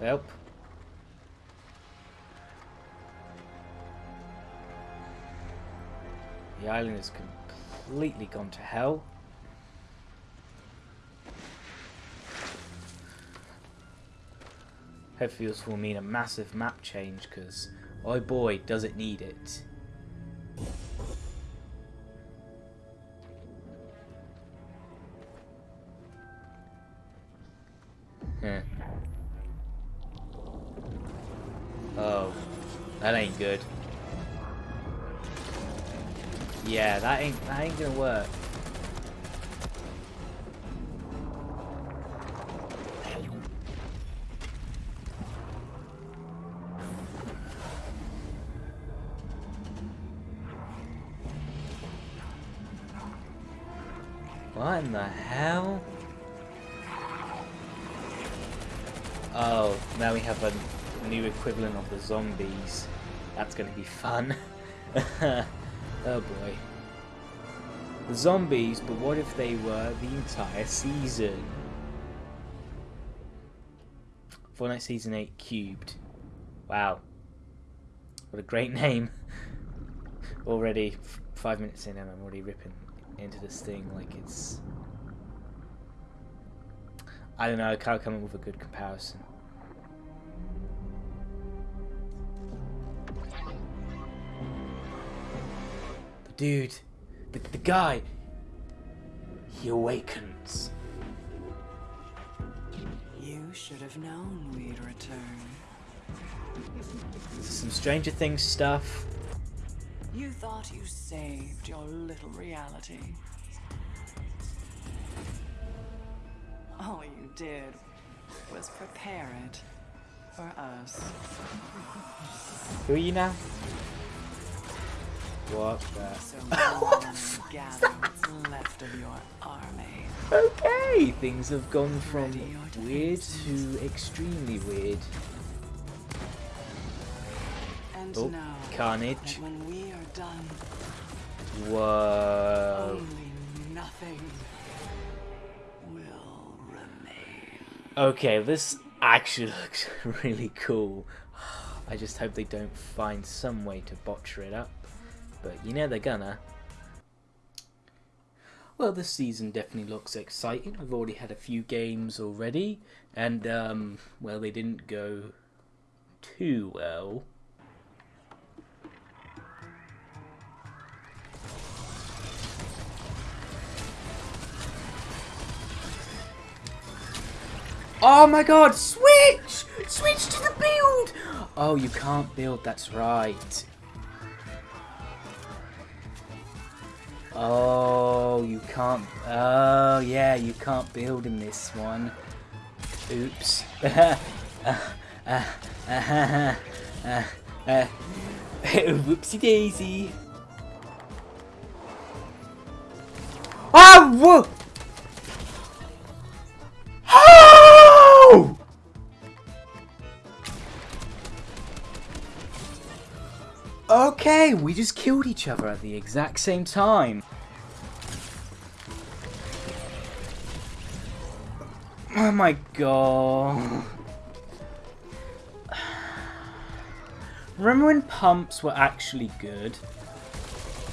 Well. The island has completely gone to hell. Hopefully this will mean a massive map change, because, oh boy, does it need it. Gonna work. What in the hell? Oh, now we have a new equivalent of the zombies. That's gonna be fun. oh boy. The zombies, but what if they were the entire season? Fortnite Season 8 Cubed. Wow. What a great name. already five minutes in and I'm already ripping into this thing like it's... I don't know, I can't come up with a good comparison. Dude, the, the guy, he awakens. You should have known we'd return. This is some Stranger Things stuff. You thought you saved your little reality. All you did was prepare it for us. Who are you now? What the? So go on what's left of your army. Okay, things have gone from weird to extremely weird. And Oh, no carnage. when we are done, Whoa. only nothing will remain. Okay, this actually looks really cool. I just hope they don't find some way to botcher it up. But you know they're gonna. Well, this season definitely looks exciting. I've already had a few games already, and um, well, they didn't go too well. Oh my god, switch! Switch to the build! Oh, you can't build, that's right. Oh, you can't. Oh, yeah, you can't build in this one. Oops. whoopsie daisy. Oh, whoa! Okay, we just killed each other at the exact same time. Oh my god. Remember when pumps were actually good?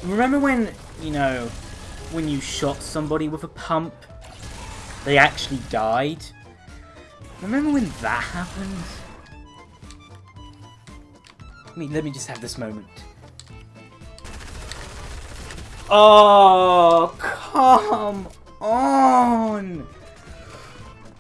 Remember when, you know, when you shot somebody with a pump, they actually died? Remember when that happened? Let me, let me just have this moment. Oh, come on!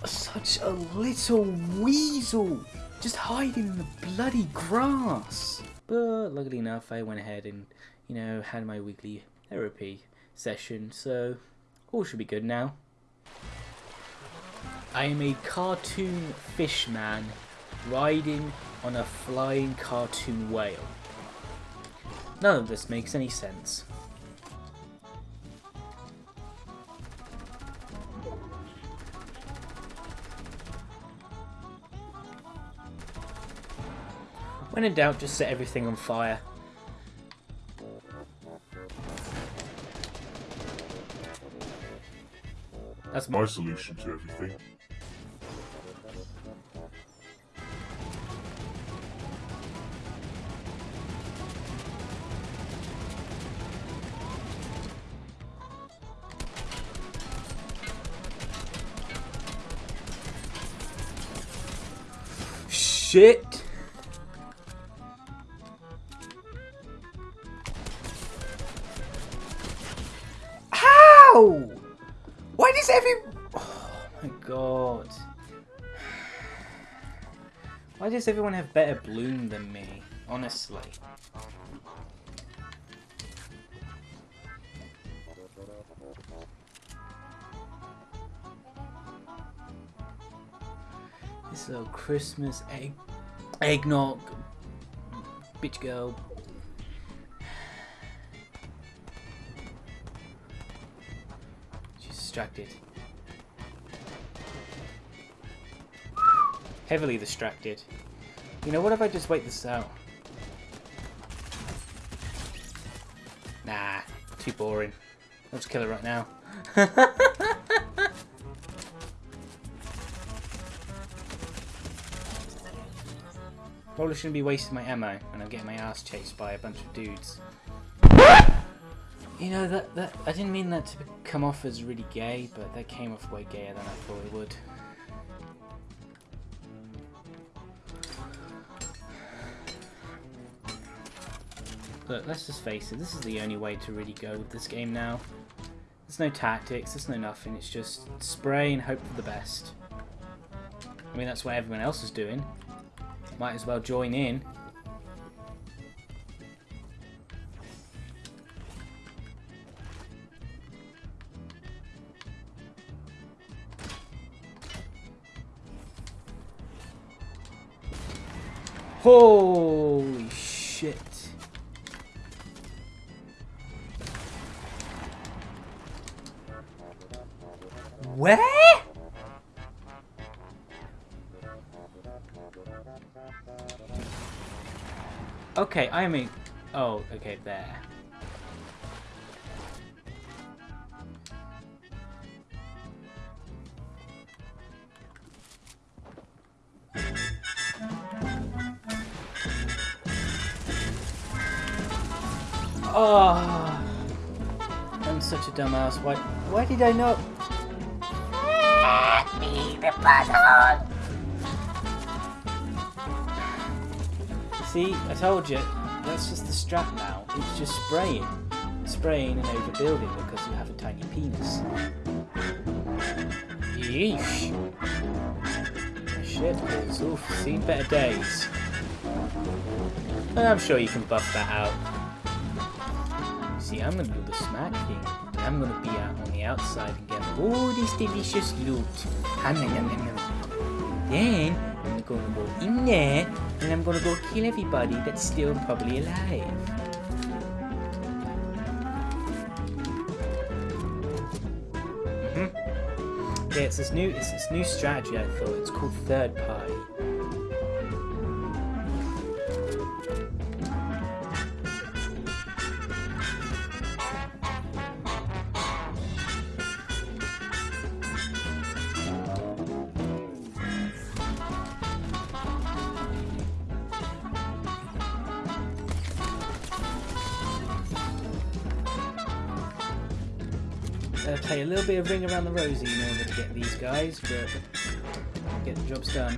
Such a little weasel! Just hiding in the bloody grass! But luckily enough, I went ahead and, you know, had my weekly therapy session, so all should be good now. I am a cartoon fish man riding on a flying cartoon whale. None of this makes any sense. When in doubt, just set everything on fire. That's my solution to everything. Shit! Does everyone have better bloom than me? Honestly. This little Christmas egg eggnog bitch girl. She's distracted. Heavily distracted. You know, what if I just wait this out? Nah, too boring. Let's kill her right now. Probably shouldn't be wasting my ammo when I'm getting my ass chased by a bunch of dudes. You know, that, that I didn't mean that to come off as really gay, but that came off way gayer than I thought it would. Look, let's just face it, this is the only way to really go with this game now. There's no tactics, there's no nothing, it's just spray and hope for the best. I mean, that's what everyone else is doing. Might as well join in. Holy shit. Where? Okay, I mean... Oh, okay, there. Oh, I'm such a dumbass. Why? Why did I not? Me, the butthole. See, I told you. That's just the strap now. It's just spraying, spraying and overbuilding because you have a tiny penis. Yeesh. Shit, balls. Oof, seen better days. I'm sure you can buff that out. See, I'm gonna do the smack thing. I'm gonna be out on the outside and get all this delicious loot. Nom. Then I'm gonna go in there and I'm gonna go kill everybody that's still probably alive. Mm -hmm. Yeah, it's this new it's this new strategy I thought. It's called third party. Play a Ring Around the Rosie in order to get these guys, but get the jobs done.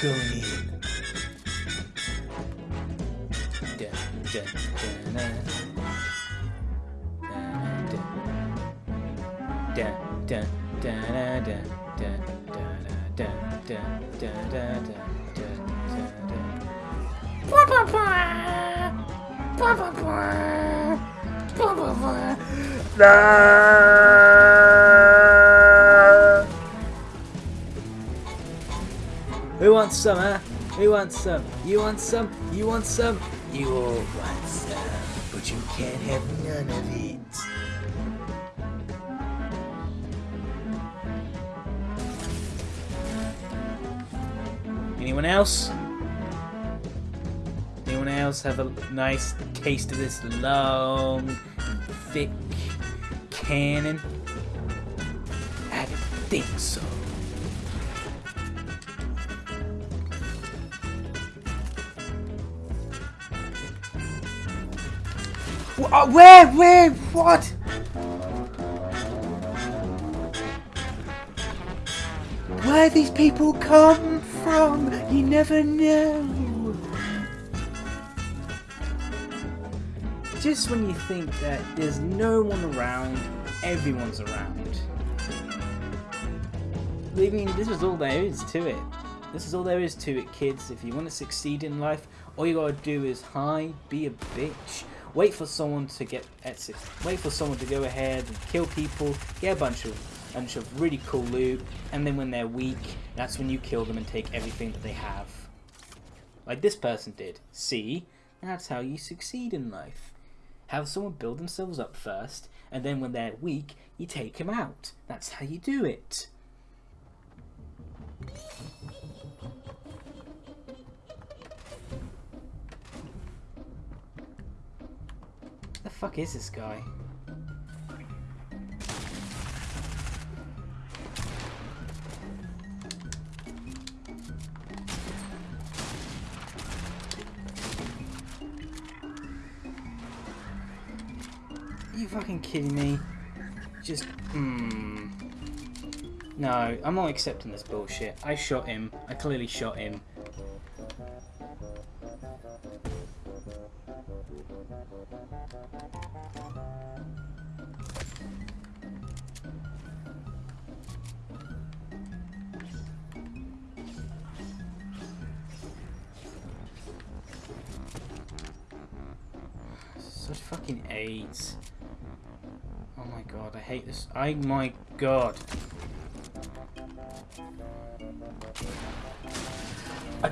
Going in. Who wants some, huh? Who wants some? You want some? You want some? You all want some, but you can't have none of it. Anyone else? Anyone else have a nice taste of this long, thick cannon? I think so. Uh, Where? Where? What? where these people come from. You never know. Just when you think that there's no one around, everyone's around. I mean, this is all there is to it. This is all there is to it, kids. If you want to succeed in life, all you gotta do is hide, be a bitch, wait for someone to get exit, wait for someone to go ahead and kill people, get a bunch of bunch of really cool loot, and then when they're weak, that's when you kill them and take everything that they have. Like this person did. See? That's how you succeed in life. Have someone build themselves up first, and then when they're weak, you take them out. That's how you do it. The fuck is this guy? Fucking kidding me? Just, hmm. No, I'm not accepting this bullshit. I shot him. I clearly shot him. Such fucking AIDS. God, I hate this. I my god. I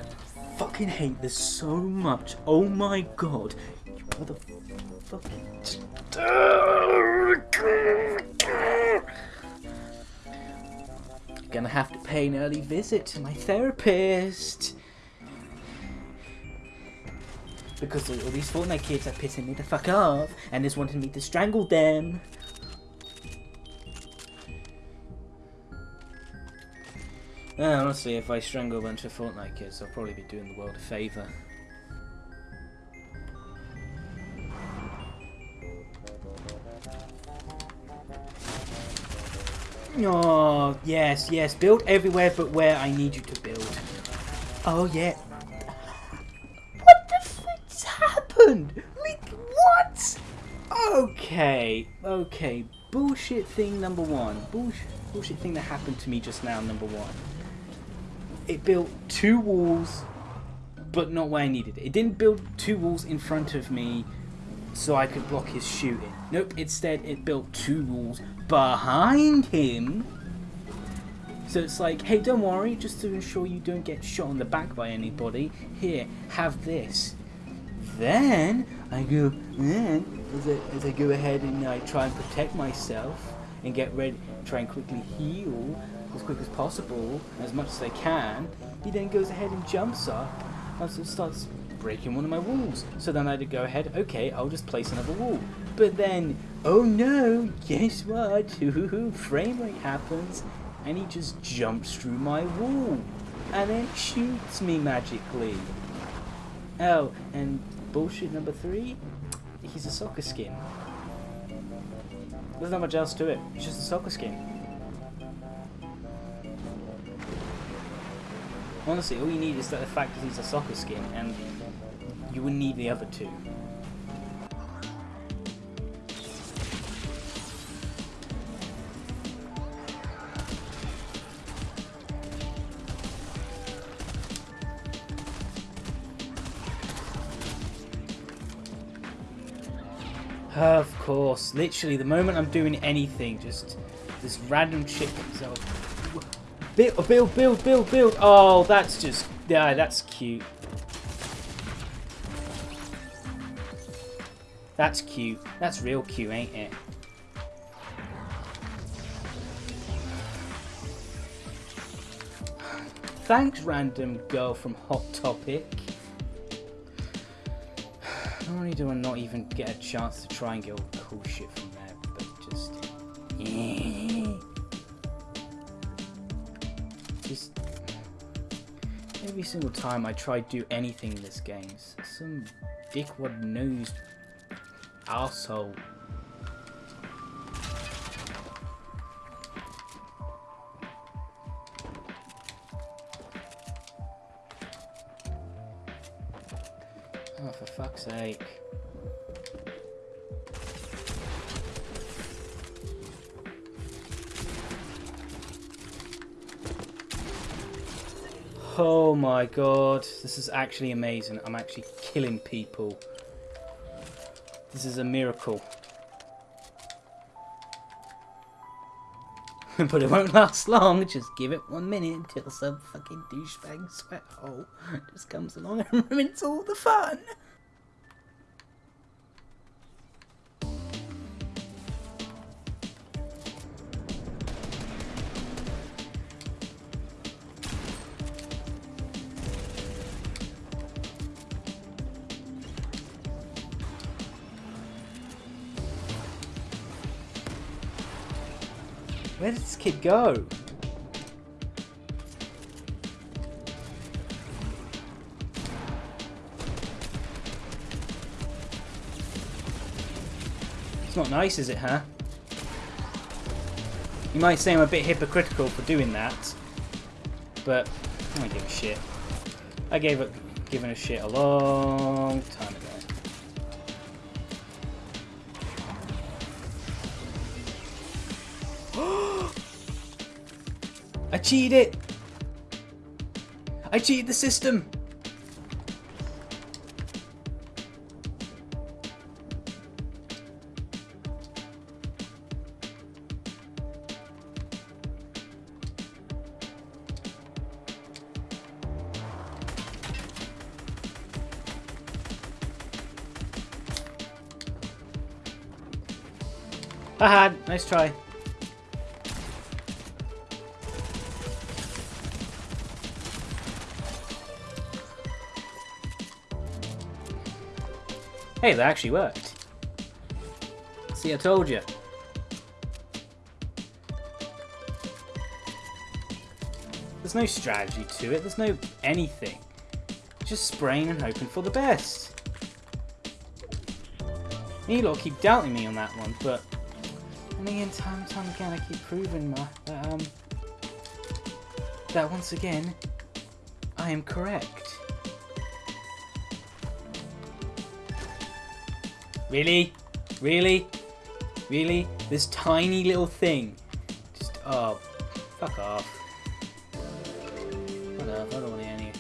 fucking hate this so much. Oh my god. You motherfucking... Gonna have to pay an early visit to my therapist. Because all these Fortnite kids are pissing me the fuck off and is wanting me to strangle them. Uh, honestly, if I strangle a bunch of Fortnite kids, I'll probably be doing the world a favour. Oh, yes, yes. Build everywhere but where I need you to build. Oh, yeah. What the fuck's happened? Like, what? Okay, okay. Bullshit thing number one. Bullshit, bullshit thing that happened to me just now, number one. It built two walls, but not where I needed it. It didn't build two walls in front of me so I could block his shooting. Nope, instead it built two walls behind him. So it's like, hey, don't worry, just to ensure you don't get shot in the back by anybody, here, have this. Then I go, then as I, as I go ahead and I try and protect myself and get ready, try and quickly heal as quick as possible, as much as they can, he then goes ahead and jumps up and starts breaking one of my walls. So then I had to go ahead, okay, I'll just place another wall. But then, oh no, guess what? Frame rate happens, and he just jumps through my wall, and then shoots me magically. Oh, and bullshit number three, he's a soccer skin. There's not much else to it, it's just a soccer skin. Honestly, all you need is that the fact that he's a soccer skin, and you wouldn't need the other two. Of course, literally, the moment I'm doing anything, just this random chick comes out. Build, build, build, build, build. Oh, that's just, yeah, that's cute. That's cute. That's real cute, ain't it? Thanks, random girl from Hot Topic. Not only do I not even get a chance to try and get all cool shit from every single time I try to do anything in this game, some dickwad nosed asshole. Oh, for fuck's sake. Oh my god, this is actually amazing. I'm actually killing people. This is a miracle. but it won't last long. Just give it one minute until some fucking douchebag sweat hole just comes along and ruins all the fun. Where did this kid go? It's not nice, is it, huh? You might say I'm a bit hypocritical for doing that, but I don't give a shit. I gave up giving a shit a long time cheated it! I cheated the system! Haha, nice try. Hey, that actually worked. See, I told you. There's no strategy to it, there's no anything. Just spraying and hoping for the best. You lot keep doubting me on that one, but and again, time and time again, I keep proving my, that, um, that once again, I am correct. Really? Really? Really? This tiny little thing. Just, oh, fuck off. What up? I don't want to any.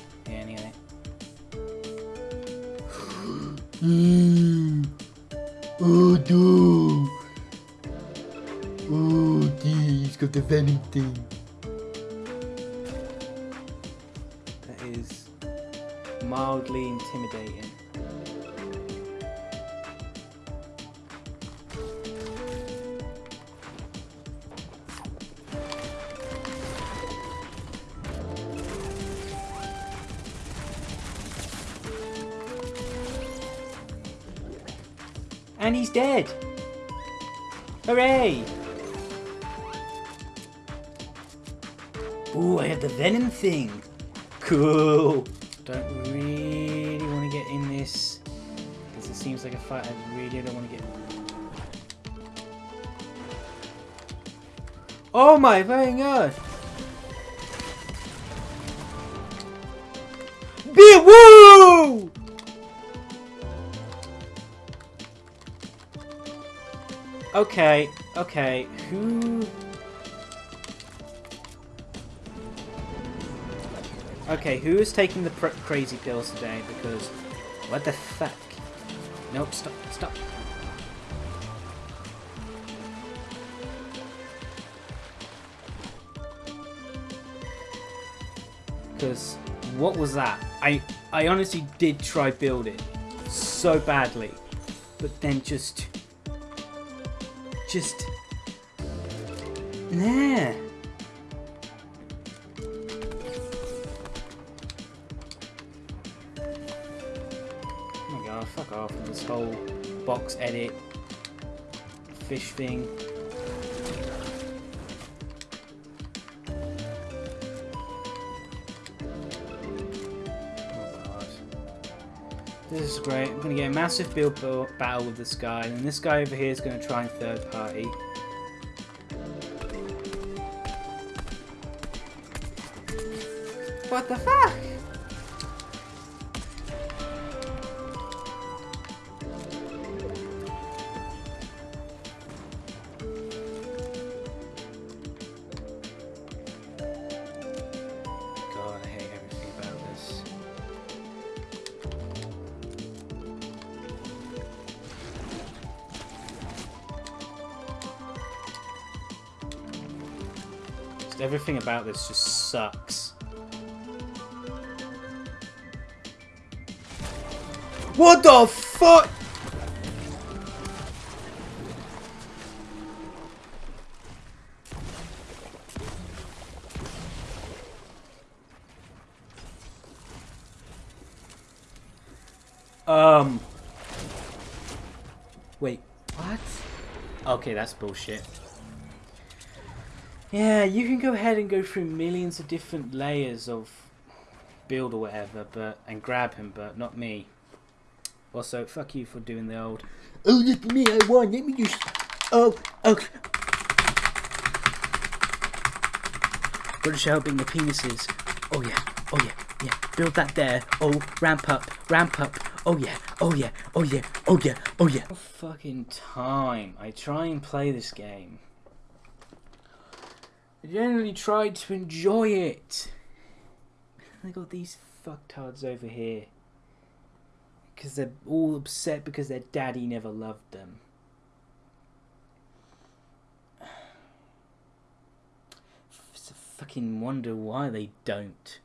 Mm. Oh no! Oh dear, he's got the venom thing. That is mildly intimidating. He's dead! Hooray! Ooh, I have the venom thing. Cool. Don't really want to get in this because it seems like a fight I really don't want to get. in. Oh my fucking god! Be woo! Okay, okay, who Okay, who is taking the crazy pills today? Because, what the fuck? Nope, stop, stop. Because, what was that? I, I honestly did try build it so badly, but then just, just, nah. Oh my god, fuck off with this whole box edit fish thing. This is great. I'm gonna get a massive build bu- battle with this guy, and this guy over here is gonna try and third party. What the fuck? Everything about this just sucks. What the fuck? Um. Wait, what? Okay, that's bullshit. Yeah, you can go ahead and go through millions of different layers of build or whatever, but and grab him, but not me. Also, fuck you for doing the old. Oh, look at me, I won. Let me just. Oh, oh. How big the penis is. Oh yeah, oh yeah, yeah. Build that there. Oh, ramp up, ramp up. Oh yeah, oh yeah, oh yeah, oh yeah, oh yeah. Fucking time. I try and play this game. I generally try to enjoy it. I got these fucktards over here. Because they're all upset because their daddy never loved them. It's a fucking wonder why they don't.